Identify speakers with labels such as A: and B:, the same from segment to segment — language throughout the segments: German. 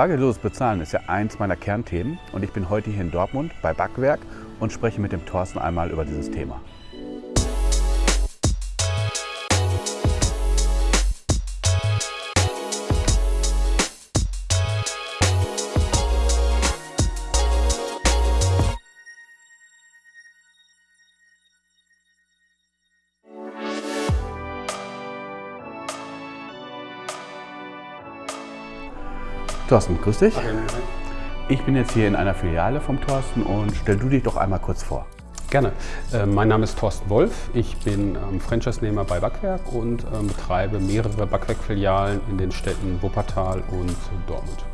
A: Bargeldloses Bezahlen ist ja eins meiner Kernthemen und ich bin heute hier in Dortmund bei Backwerk und spreche mit dem Thorsten einmal über dieses Thema. Thorsten, grüß dich. Ich bin jetzt hier in einer Filiale vom Thorsten und stell du dich doch einmal kurz vor.
B: Gerne. Äh, mein Name ist Thorsten Wolf. Ich bin ähm, Franchise-Nehmer bei Backwerk und ähm, betreibe mehrere Backwerk-Filialen in den Städten Wuppertal und Dortmund.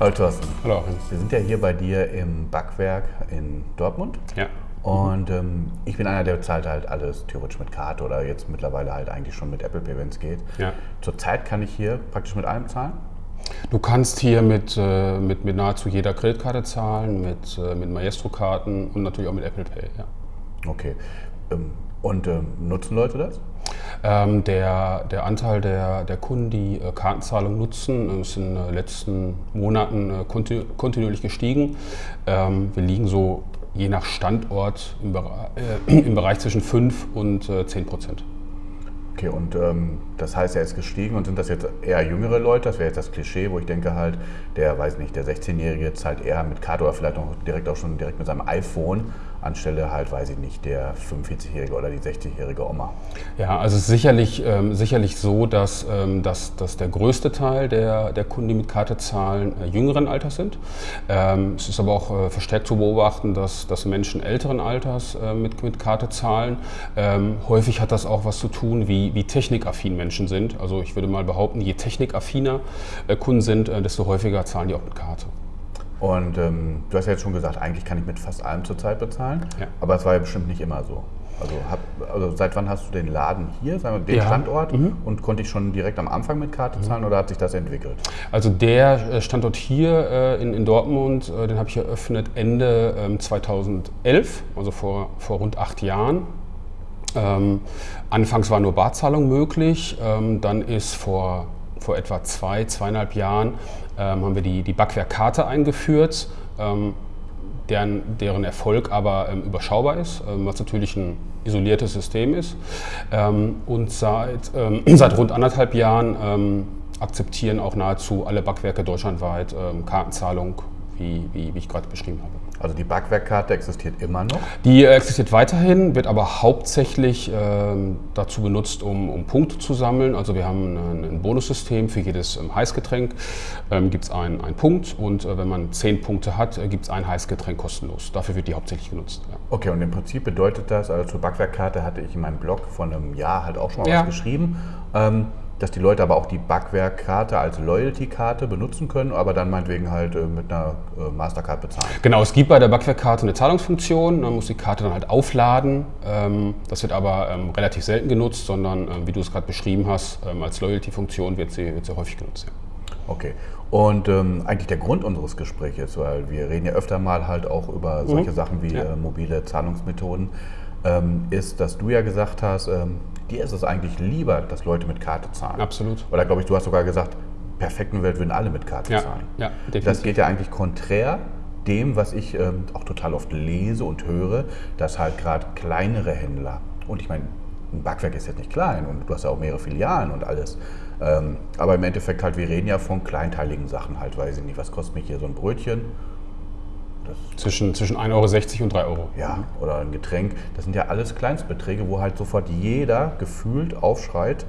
A: Hallo Thorsten.
B: Hallo.
A: Wir sind ja hier bei dir im Backwerk in Dortmund.
B: Ja.
A: Und ähm, ich bin einer, der zahlt halt alles theoretisch mit Karte oder jetzt mittlerweile halt eigentlich schon mit Apple Pay, wenn es geht.
B: Ja.
A: Zurzeit kann ich hier praktisch mit allem zahlen.
B: Du kannst hier mit, äh, mit, mit nahezu jeder Kreditkarte zahlen, mit, äh, mit Maestro-Karten und natürlich auch mit Apple Pay. Ja.
A: Okay. Ähm, und ähm, nutzen Leute das?
B: Ähm, der, der Anteil der, der Kunden, die äh, Kartenzahlung nutzen, ist in den letzten Monaten äh, kontinu kontinuierlich gestiegen. Ähm, wir liegen so je nach Standort im, Bereich, äh, im Bereich zwischen 5 und äh, 10 Prozent.
A: Okay, und ähm, das heißt, er ist gestiegen und sind das jetzt eher jüngere Leute? Das wäre jetzt das Klischee, wo ich denke halt, der, weiß nicht, der 16-Jährige zahlt eher mit Karte oder vielleicht auch direkt auch schon direkt mit seinem iPhone anstelle halt, weiß ich nicht, der 45-Jährige oder die 60-jährige Oma.
B: Ja, also es ist sicherlich, ähm, sicherlich so, dass, ähm, dass, dass der größte Teil der, der Kunden, die mit Karte zahlen, äh, jüngeren Alters sind. Ähm, es ist aber auch äh, verstärkt zu beobachten, dass, dass Menschen älteren Alters äh, mit, mit Karte zahlen. Ähm, häufig hat das auch was zu tun, wie, wie technikaffin Menschen sind. Also ich würde mal behaupten, je technikaffiner äh, Kunden sind, äh, desto häufiger zahlen die auch mit Karte.
A: Und ähm, du hast ja jetzt schon gesagt, eigentlich kann ich mit fast allem zurzeit bezahlen,
B: Ja.
A: aber es war ja bestimmt nicht immer so. Also, hab, also seit wann hast du den Laden hier, sagen wir, den
B: Ja.
A: Standort
B: Mhm.
A: und konnte ich schon direkt am Anfang mit Karte zahlen oder hat sich das entwickelt?
B: Also der äh, Standort hier äh, in, in Dortmund, äh, den habe ich eröffnet Ende ähm, 2011, also vor, vor rund acht Jahren. Ähm, anfangs war nur Barzahlung möglich, ähm, dann ist vor, vor etwa zwei, zweieinhalb Jahren ähm, haben wir die, die Backwerkkarte eingeführt, ähm, deren, deren Erfolg aber ähm, überschaubar ist, ähm, was natürlich ein isoliertes System ist. Und seit, seit rund anderthalb Jahren akzeptieren auch nahezu alle Backwerke deutschlandweit Kartenzahlung, wie, wie, wie ich gerade beschrieben habe.
A: Also die Backwerkkarte existiert immer noch.
B: Die existiert weiterhin, wird aber hauptsächlich ähm, dazu benutzt, um, um Punkte zu sammeln. Also wir haben ein, ein Bonussystem für jedes ähm, Heißgetränk. Ähm, gibt es einen, einen Punkt und äh, wenn man zehn Punkte hat, äh, gibt es ein Heißgetränk kostenlos. Dafür wird die hauptsächlich genutzt. Ja.
A: Okay, und im Prinzip bedeutet das, also zur Backwerkkarte hatte ich in meinem Blog vor einem Jahr halt auch schon mal
B: Ja.
A: was geschrieben, ähm, dass die Leute aber auch die Backwerkkarte als Loyalty-Karte benutzen können, aber dann meinetwegen halt äh, mit einer äh, Mastercard bezahlen.
B: Genau, es gibt bei der Backwerkkarte eine Zahlungsfunktion. Man muss die Karte dann halt aufladen. Ähm, das wird aber ähm, relativ selten genutzt, sondern ähm, wie du es gerade beschrieben hast, als Loyalty-Funktion wird sie, wird sie häufig genutzt. Ja.
A: Okay. Und ähm, eigentlich der Grund unseres Gesprächs, weil wir reden ja öfter mal halt auch über solche Sachen wie
B: Ja.
A: äh, mobile Zahlungsmethoden, ähm, ist, dass du ja gesagt hast, ähm, dir ist es eigentlich lieber, dass Leute mit Karte zahlen.
B: Absolut.
A: Oder glaube ich, du hast sogar gesagt, perfekten Welt würden alle mit Karte
B: Ja,
A: zahlen.
B: ja,
A: Das
B: definitiv.
A: geht ja eigentlich konträr dem, was ich ähm, auch total oft lese und höre, dass halt gerade kleinere Händler, und ich meine, ein Backwerk ist jetzt nicht klein und du hast ja auch mehrere Filialen und alles, ähm, aber im Endeffekt halt, wir reden ja von kleinteiligen Sachen halt, weiß ich nicht, was kostet mich hier so ein Brötchen?
B: Zwischen, zwischen 1,60 Euro und 3 Euro.
A: ja, oder ein Getränk, das sind ja alles Kleinstbeträge, wo halt sofort jeder gefühlt aufschreit,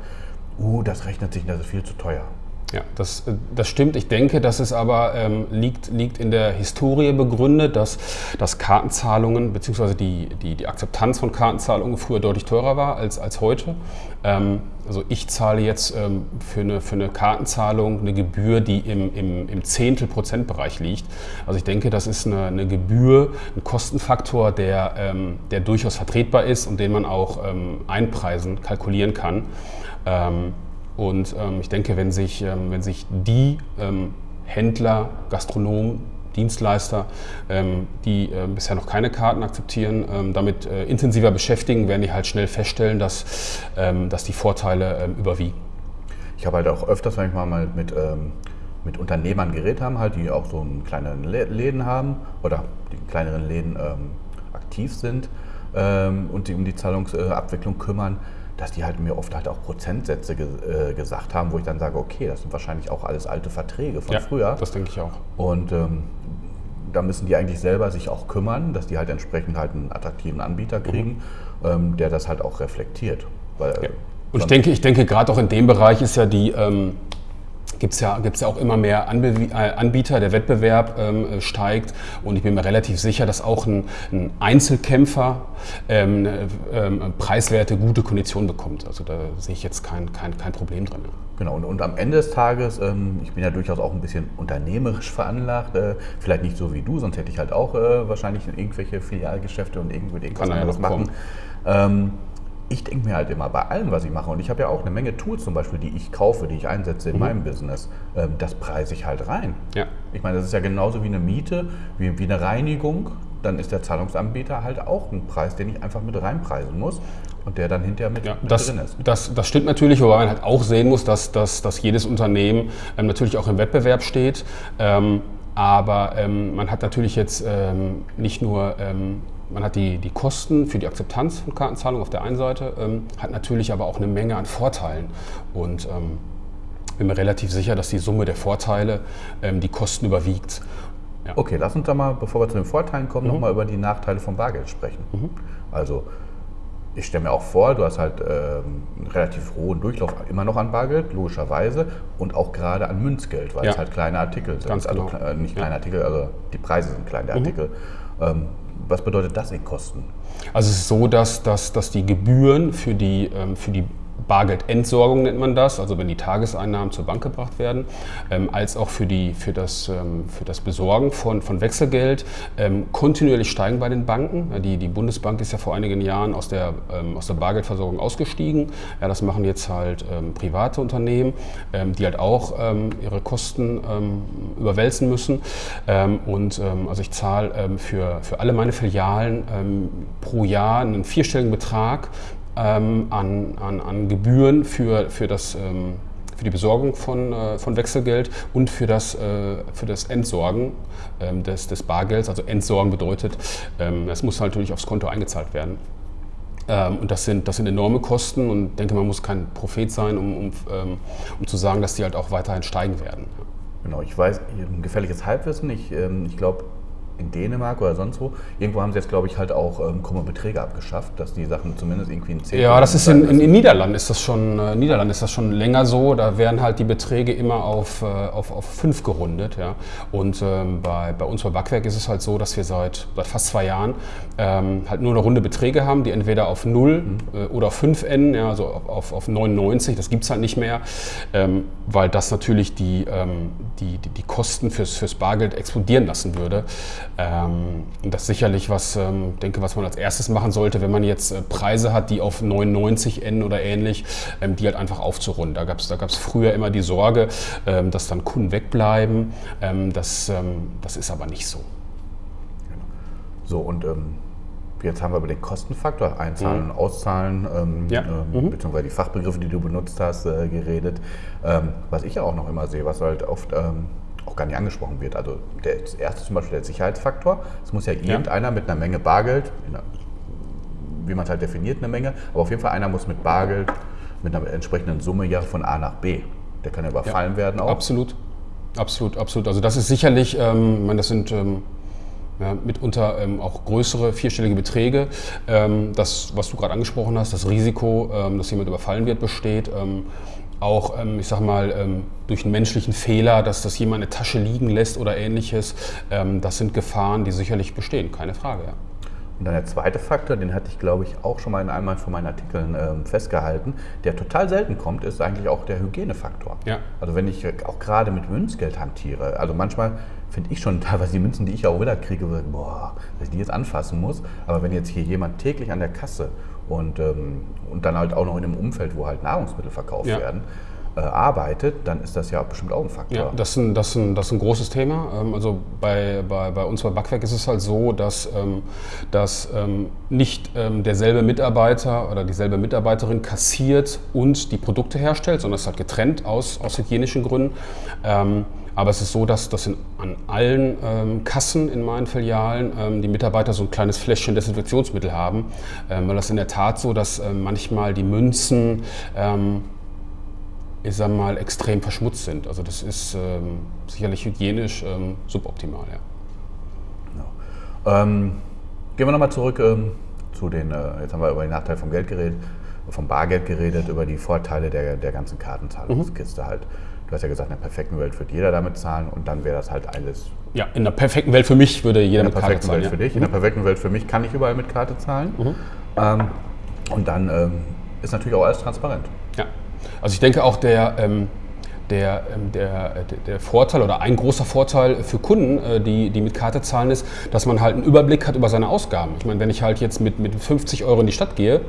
A: uh, das rechnet sich, das ist viel zu teuer.
B: Ja, das, äh, das stimmt. Ich denke, dass es aber ähm, liegt, liegt in der Historie begründet, dass, dass Kartenzahlungen bzw. Die, die, die Akzeptanz von Kartenzahlungen früher deutlich teurer war als, als heute. Ähm, also ich zahle jetzt ähm, für, eine, für eine Kartenzahlung eine Gebühr, die im, im, im Zehntel-Prozent-Bereich liegt. Also ich denke, das ist eine, eine Gebühr, ein Kostenfaktor, der, ähm, der durchaus vertretbar ist und den man auch ähm, einpreisen, kalkulieren kann. Und ähm, ich denke, wenn sich, ähm, wenn sich die ähm, Händler, Gastronomen, Dienstleister, ähm, die äh, bisher noch keine Karten akzeptieren, ähm, damit äh, intensiver beschäftigen, werden die halt schnell feststellen, dass, ähm, dass die Vorteile überwiegen.
A: Ich habe halt auch öfters, wenn ich mal mit, ähm, mit Unternehmern geredet haben, halt, die auch so einen kleineren Läden haben oder die kleineren Läden aktiv sind und die um die Zahlungsabwicklung kümmern, dass die halt mir oft halt auch Prozentsätze ge äh, gesagt haben, wo ich dann sage, okay, das sind wahrscheinlich auch alles alte Verträge von
B: ja,
A: früher.
B: Das denke ich auch.
A: Und ähm, da müssen die eigentlich selber sich auch kümmern, dass die halt entsprechend halt einen attraktiven Anbieter kriegen, mhm. ähm, der das halt auch reflektiert.
B: Weil, ja. Und ich denke, ich denke, gerade auch in dem Bereich ist ja die, ähm, gibt es ja, gibt's ja auch immer mehr äh, Anbieter, der Wettbewerb ähm, steigt und ich bin mir relativ sicher, dass auch ein, ein Einzelkämpfer ähm, ähm, preiswerte, gute Konditionen bekommt. Also da sehe ich jetzt kein, kein, kein Problem drin.
A: Genau, und, und am Ende des Tages, ähm, ich bin ja durchaus auch ein bisschen unternehmerisch veranlagt, äh, vielleicht nicht so wie du, sonst hätte ich halt auch äh, wahrscheinlich irgendwelche Filialgeschäfte und irgendwie irgendwas anderes machen. Ich denke mir halt immer bei allem, was ich mache, und ich habe ja auch eine Menge Tools zum Beispiel, die ich kaufe, die ich einsetze in mhm. meinem Business, ähm, das preise ich halt rein. Ja. Ich meine, das ist ja genauso wie eine Miete, wie, wie eine Reinigung. Dann ist der Zahlungsanbieter halt auch ein Preis, den ich einfach mit reinpreisen muss und der dann hinterher mit,
B: ja, mit das, drin ist. Das, das stimmt natürlich, wobei man halt auch sehen muss, dass, dass, dass jedes Unternehmen ähm, natürlich auch im Wettbewerb steht. Ähm, aber ähm, man hat natürlich jetzt ähm, nicht nur ähm, man hat die, die Kosten für die Akzeptanz von Kartenzahlung auf der einen Seite, ähm, hat natürlich aber auch eine Menge an Vorteilen. Und ähm, bin mir relativ sicher, dass die Summe der Vorteile ähm, die Kosten überwiegt.
A: Ja. Okay, lass uns da mal, bevor wir zu den Vorteilen kommen, mhm. nochmal über die Nachteile vom Bargeld sprechen. Mhm. Also ich stelle mir auch vor, du hast halt ähm, einen relativ hohen Durchlauf immer noch an Bargeld, logischerweise, und auch gerade an Münzgeld, weil ja. es halt kleine Artikel sind.
B: Ganz
A: also
B: genau.
A: äh, nicht kleine ja. Artikel, also die Preise sind kleine mhm. Artikel. Ähm, was bedeutet das in Kosten?
B: Also es ist so, dass, dass, dass die Gebühren für die, ähm, für die Bargeldentsorgung nennt man das, also wenn die Tageseinnahmen zur Bank gebracht werden, ähm, als auch für, die, für, das, ähm, für das Besorgen von, von Wechselgeld ähm, kontinuierlich steigen bei den Banken. Die, die Bundesbank ist ja vor einigen Jahren aus der, ähm, aus der Bargeldversorgung ausgestiegen. Ja, das machen jetzt halt ähm, private Unternehmen, ähm, die halt auch ihre Kosten überwälzen müssen. und also ich zahle für, für alle meine Filialen pro Jahr einen vierstelligen Betrag ähm, an, an, an Gebühren für, für, das, ähm, für die Besorgung von, äh, von Wechselgeld und für das, äh, für das Entsorgen ähm, des, des Bargelds. Also Entsorgen bedeutet, ähm, es muss halt natürlich aufs Konto eingezahlt werden. Ähm, und das sind, das sind enorme Kosten und ich denke, man muss kein Prophet sein, um, um, ähm, um zu sagen, dass die halt auch weiterhin steigen werden.
A: Genau, ich weiß, ein gefährliches Halbwissen. Ich, ich glaube, in Dänemark oder sonst wo. Irgendwo haben sie jetzt, glaube ich, halt auch ähm, krumme Beträge abgeschafft, dass die Sachen zumindest irgendwie in 10
B: Ja, das ist in, in, in, Niederlanden ist das schon, äh, Niederland ist das schon länger so. Da werden halt die Beträge immer auf, äh, auf, auf 5 gerundet. Ja. Und ähm, bei, bei uns bei Backwerk ist es halt so, dass wir seit, seit fast zwei Jahren ähm, halt nur eine runde Beträge haben, die entweder auf 0 mhm. äh, oder auf 5 enden, ja, also auf, auf 99. Das gibt es halt nicht mehr, ähm, weil das natürlich die, ähm, die, die, die Kosten fürs, fürs Bargeld explodieren lassen würde. Ähm, das ist sicherlich was, ähm, denke, was man als erstes machen sollte, wenn man jetzt äh, Preise hat, die auf 99 enden oder ähnlich, ähm, die halt einfach aufzurunden. Da gab es da gab's früher immer die Sorge, ähm, dass dann Kunden wegbleiben. Ähm, das, ähm, das ist aber nicht so.
A: So, und jetzt haben wir über den Kostenfaktor, Einzahlen, mhm. Auszahlen, ja. mhm. beziehungsweise die Fachbegriffe, die du benutzt hast, äh, geredet. was ich ja auch noch immer sehe, was halt oft auch gar nicht angesprochen wird. Also der, das erste zum Beispiel der Sicherheitsfaktor. Es muss ja irgendeiner mit einer Menge Bargeld, einer, wie man es halt definiert, eine Menge, aber auf jeden Fall einer muss mit Bargeld, mit einer entsprechenden Summe ja von A nach B. Der kann ja überfallen ja, werden
B: auch. Absolut, absolut, absolut. Also das ist sicherlich, ähm, ich meine, das sind ähm, ja, mitunter ähm, auch größere vierstellige Beträge. Ähm, das, was du gerade angesprochen hast, das Risiko, ähm, dass jemand überfallen wird, besteht. Auch, ähm, ich sag mal, ähm, durch einen menschlichen Fehler, dass das jemand eine Tasche liegen lässt oder ähnliches. Ähm, das sind Gefahren, die sicherlich bestehen, keine Frage. Ja.
A: Und dann der zweite Faktor, den hatte ich, glaube ich, auch schon mal in einem von meinen Artikeln ähm, festgehalten, der total selten kommt, ist eigentlich auch der Hygienefaktor. Ja. Also wenn ich auch gerade mit Münzgeld hantiere, also manchmal finde ich schon teilweise die Münzen, die ich auch wieder kriege, boah, dass ich die jetzt anfassen muss. Aber wenn jetzt hier jemand täglich an der Kasse und, ähm, und dann halt auch noch in einem Umfeld, wo halt Nahrungsmittel verkauft ja. werden, äh, arbeitet, dann ist das ja bestimmt auch ein Faktor.
B: Ja, das ist ein, das ist ein, das ist ein großes Thema. Ähm, also bei, bei, bei uns bei Backwerk ist es halt so, dass, ähm, dass ähm, nicht ähm, derselbe Mitarbeiter oder dieselbe Mitarbeiterin kassiert und die Produkte herstellt, sondern es ist halt getrennt aus, aus hygienischen Gründen. Ähm, aber es ist so, dass, in, an allen ähm, Kassen in meinen Filialen ähm, die Mitarbeiter so ein kleines Fläschchen Desinfektionsmittel haben. Ähm, weil das in der Tat so, dass ähm, manchmal die Münzen, ähm, ich sag mal, extrem verschmutzt sind. Also das ist ähm, sicherlich hygienisch suboptimal. Ja.
A: Genau. Ähm, gehen wir nochmal zurück zu den, äh, jetzt haben wir über den Nachteil vom Geld geredet, vom Bargeld geredet, über die Vorteile der, der ganzen Kartenzahlungskiste mhm. halt. Du hast ja gesagt, in einer perfekten Welt würde jeder damit zahlen und dann wäre das halt alles.
B: Ja, in einer perfekten Welt für mich würde jeder
A: mit
B: Karte
A: zahlen. Welt ja. für dich. Mhm. In einer perfekten Welt für mich kann ich überall mit Karte zahlen. Mhm. Ähm, und dann ähm, ist natürlich auch alles transparent.
B: Ja, also ich denke auch der. Ähm der, ähm, der, der, Vorteil oder ein großer Vorteil für Kunden, äh, die, die mit Karte zahlen, ist, dass man halt einen Überblick hat über seine Ausgaben. Ich meine, wenn ich halt jetzt mit, mit 50 Euro in die Stadt gehe,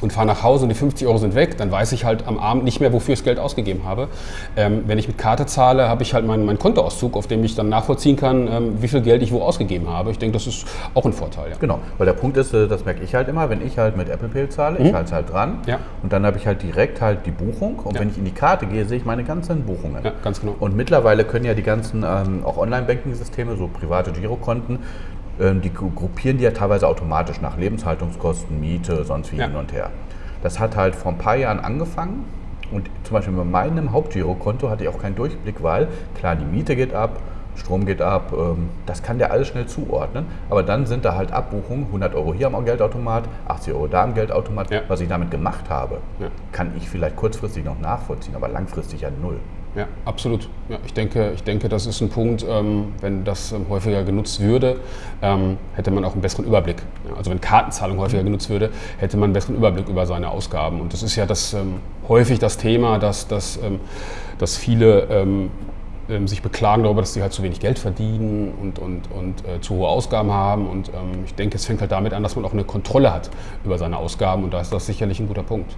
B: und fahre nach Hause und die 50 Euro sind weg, dann weiß ich halt am Abend nicht mehr, wofür ich das Geld ausgegeben habe. Ähm, wenn ich mit Karte zahle, habe ich halt meinen, meinen Kontoauszug, auf dem ich dann nachvollziehen kann, ähm, wie viel Geld ich wo ausgegeben habe. Ich denke, das ist auch ein Vorteil. Ja.
A: Genau, weil der Punkt ist, äh, das merke ich halt immer, wenn ich halt mit Apple Pay zahle, mhm. ich halte es halt dran ja. und dann habe ich halt direkt halt die Buchung und ja. wenn ich in die Karte gehe, sehe ich meine ganzen Buchungen.
B: Ja, ganz genau.
A: Und mittlerweile können ja die ganzen ähm, auch Online-Banking-Systeme, so private Girokonten, die gruppieren die ja teilweise automatisch nach Lebenshaltungskosten, Miete, sonst wie hin und her. Das hat halt vor ein paar Jahren angefangen und zum Beispiel bei meinem Hauptgirokonto hatte ich auch keinen Durchblick, weil klar, die Miete geht ab, Strom geht ab, ähm, das kann der alles schnell zuordnen. Aber dann sind da halt Abbuchungen, 100 Euro hier am Geldautomat, 80 Euro da am Geldautomat. Ja. Was ich damit gemacht habe, ja. kann ich vielleicht kurzfristig noch nachvollziehen, aber langfristig ja null.
B: Ja, absolut. Ja, ich, denke, ich denke, das ist ein Punkt, ähm, wenn das ähm, häufiger genutzt würde, ähm, hätte man auch einen besseren Überblick. Ja, also wenn Kartenzahlung häufiger genutzt würde, hätte man einen besseren Überblick über seine Ausgaben. Und das ist ja das, ähm, häufig das Thema, dass, dass, ähm, dass viele ähm, sich beklagen darüber, dass sie halt zu wenig Geld verdienen und, und, und äh, zu hohe Ausgaben haben. Und ich denke, es fängt halt damit an, dass man auch eine Kontrolle hat über seine Ausgaben. Und da ist das sicherlich ein guter Punkt.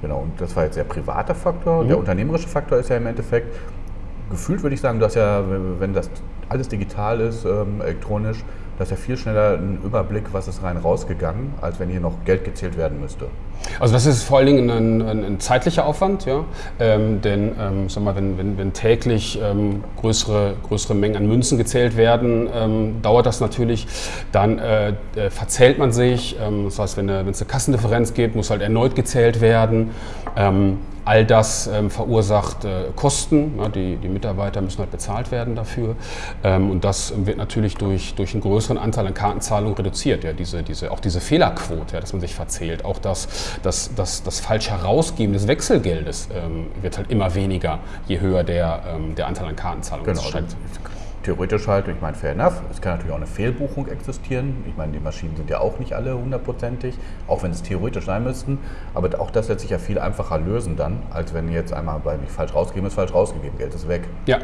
A: Genau, und das war jetzt der private Faktor. Mhm. Der unternehmerische Faktor ist ja im Endeffekt, gefühlt würde ich sagen, dass ja, wenn das alles digital ist, ähm, elektronisch, dass ja viel schneller ein Überblick, was ist rein rausgegangen, als wenn hier noch Geld gezählt werden müsste.
B: Also das ist vor allen Dingen ein, ein, ein zeitlicher Aufwand, ja? Ähm, denn ähm, sag mal, wenn, wenn, wenn täglich ähm, größere, größere Mengen an Münzen gezählt werden, ähm, dauert das natürlich. Dann äh, äh, verzählt man sich. Ähm, das heißt, wenn, wenn es eine Kassendifferenz gibt, muss halt erneut gezählt werden. All das ähm, verursacht äh, Kosten. Ja, die, die, Mitarbeiter müssen halt bezahlt werden dafür. Ähm, und das wird natürlich durch, durch einen größeren Anteil an Kartenzahlungen reduziert. Ja, diese, diese, auch diese Fehlerquote, ja, dass man sich verzählt. Auch das, das, das, das falsche Herausgeben des Wechselgeldes ähm, wird halt immer weniger, je höher der, ähm, der Anteil an Kartenzahlungen
A: genau. ist theoretisch halt, ich meine, fair enough, es kann natürlich auch eine Fehlbuchung existieren. Ich meine, die Maschinen sind ja auch nicht alle hundertprozentig, auch wenn es theoretisch sein müssten. Aber auch das lässt sich ja viel einfacher lösen dann, als wenn jetzt einmal bei mich falsch rausgegeben ist, falsch rausgegeben, Geld ist weg.
B: Ja,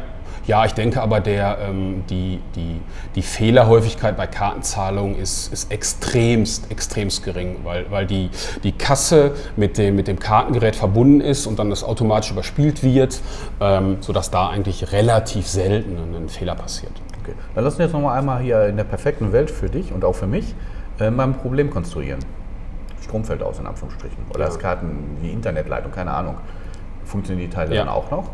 B: ja ich denke aber, der, ähm, die, die, die Fehlerhäufigkeit bei Kartenzahlungen ist, ist extremst, extremst gering, weil, weil die, die Kasse mit dem, mit dem Kartengerät verbunden ist und dann das automatisch überspielt wird, ähm, sodass da eigentlich relativ selten ein Fehler passiert passiert.
A: Okay. Dann lass uns jetzt nochmal einmal hier in der perfekten Welt für dich und auch für mich äh, mal ein Problem konstruieren. Strom fällt aus, in Anführungsstrichen. Oder ja. das Karten, die Internetleitung, keine Ahnung. Funktionieren die Teile ja. dann auch noch?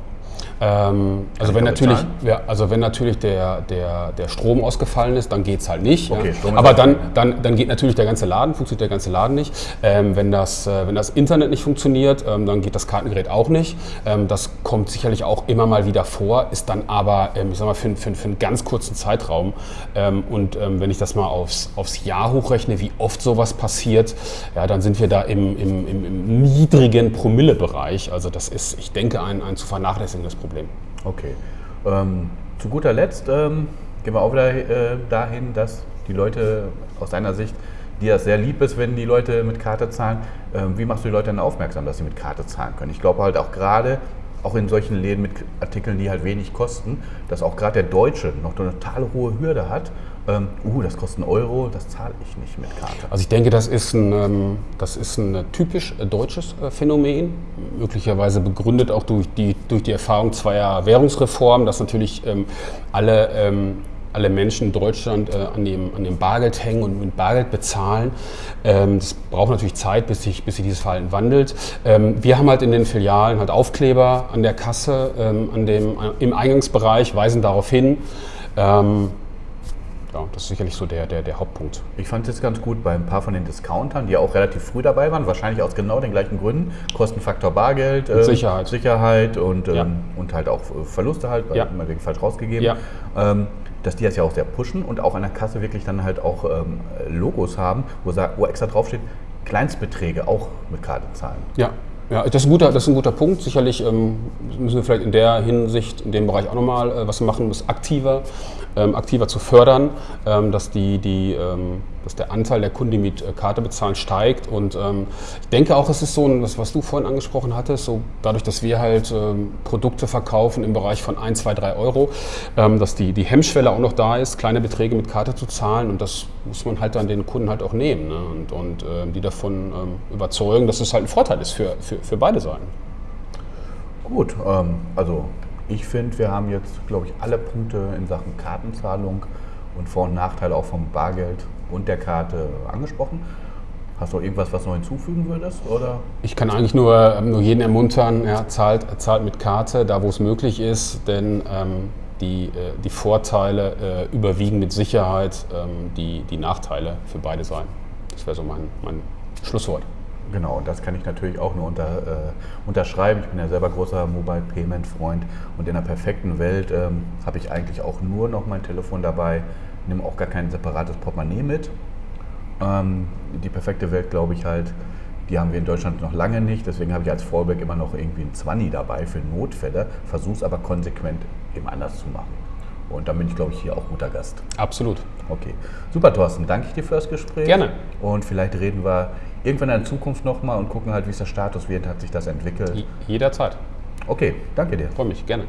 B: Ähm, also, wenn natürlich, ja, also wenn natürlich der, der, der Strom ausgefallen ist, dann geht es halt nicht. Okay, ja. Aber dann, dann, dann geht natürlich der ganze Laden, funktioniert der ganze Laden nicht. Ähm, wenn, das, äh, wenn das Internet nicht funktioniert, ähm, dann geht das Kartengerät auch nicht. Ähm, das kommt sicherlich auch immer mal wieder vor, ist dann aber, ähm, ich sag mal, für, für, für einen ganz kurzen Zeitraum. Ähm, und wenn ich das mal aufs, aufs Jahr hochrechne, wie oft sowas passiert, ja, dann sind wir da im, im, im, im niedrigen Promillebereich. Also das ist, ich denke, ein, ein zu vernachlässigendes Problem. Problem.
A: Okay. Ähm, zu guter Letzt ähm, gehen wir auch wieder äh, dahin, dass die Leute aus deiner Sicht, dir das sehr lieb ist, wenn die Leute mit Karte zahlen. Ähm, wie machst du die Leute dann aufmerksam, dass sie mit Karte zahlen können? Ich glaube halt auch gerade, auch in solchen Läden mit Artikeln, die halt wenig kosten, dass auch gerade der Deutsche noch eine total hohe Hürde hat, ähm, uh, das kostet einen Euro, das zahle ich nicht mit Karte.
B: Also ich denke, das ist ein, ähm, das ist ein typisch äh, deutsches äh, Phänomen, möglicherweise begründet auch durch die, durch die Erfahrung zweier Währungsreformen, dass natürlich ähm, alle ähm, alle Menschen in Deutschland äh, an, dem, an dem Bargeld hängen und mit Bargeld bezahlen. Ähm, das braucht natürlich Zeit, bis sich, bis sich dieses Verhalten wandelt. Ähm, wir haben halt in den Filialen halt Aufkleber an der Kasse, ähm, an dem, im Eingangsbereich, weisen darauf hin. Ähm, ja, das ist sicherlich so der, der, der Hauptpunkt.
A: Ich fand es jetzt ganz gut bei ein paar von den Discountern, die auch relativ früh dabei waren, wahrscheinlich aus genau den gleichen Gründen. Kostenfaktor Bargeld,
B: äh, Sicherheit.
A: Sicherheit und, ja. ähm, und halt auch Verluste halt, weil ja. immer wegen falsch rausgegeben. Ja. Ähm, dass die das ja auch sehr pushen und auch an der Kasse wirklich dann halt auch ähm, Logos haben, wo, wo extra draufsteht, Kleinstbeträge auch mit Karte zahlen.
B: Ja, ja, das ist ein guter, das ist ein guter Punkt. Sicherlich ähm, müssen wir vielleicht in der Hinsicht, in dem Bereich auch nochmal äh, was machen, es aktiver, ähm, aktiver zu fördern, ähm, dass, die, die, ähm, dass der Anteil der Kunden, die mit äh, Karte bezahlen, steigt. Und ähm, ich denke auch, es ist so, das, was du vorhin angesprochen hattest, so dadurch, dass wir halt ähm, Produkte verkaufen im Bereich von 1, 2, 3 Euro, dass die, die Hemmschwelle auch noch da ist, kleine Beträge mit Karte zu zahlen. Und das muss man halt dann den Kunden halt auch nehmen ne? und, und die davon überzeugen, dass es halt ein Vorteil ist für, für für beide Seiten.
A: Gut, ähm, also ich finde, wir haben jetzt, glaube ich, alle Punkte in Sachen Kartenzahlung und Vor- und Nachteile auch vom Bargeld und der Karte angesprochen. Hast du irgendwas, was noch hinzufügen würdest? Oder?
B: Ich kann eigentlich nur, ähm, nur jeden ermuntern, ja, zahlt, zahlt mit Karte, da wo es möglich ist, denn ähm, die, äh, die Vorteile äh, überwiegen mit Sicherheit ähm, die, die Nachteile für beide Seiten. Das wäre so mein, mein Schlusswort.
A: Genau, und das kann ich natürlich auch nur unter, äh, unterschreiben. Ich bin ja selber großer Mobile Payment Freund und in der perfekten Welt ähm, habe ich eigentlich auch nur noch mein Telefon dabei, nehme auch gar kein separates Portemonnaie mit. Ähm, die perfekte Welt, glaube ich halt, die haben wir in Deutschland noch lange nicht. Deswegen habe ich als Fallback immer noch irgendwie ein 20 dabei für Notfälle, versuche es aber konsequent eben anders zu machen. Und dann bin ich, glaube ich, hier auch guter Gast.
B: Absolut.
A: Okay. Super, Thorsten. Danke ich dir für das Gespräch.
B: Gerne.
A: Und vielleicht reden wir irgendwann in der Zukunft nochmal und gucken halt, wie ist der Status wird, hat sich das entwickelt.
B: Jederzeit.
A: Okay, danke dir.
B: Freue mich, gerne.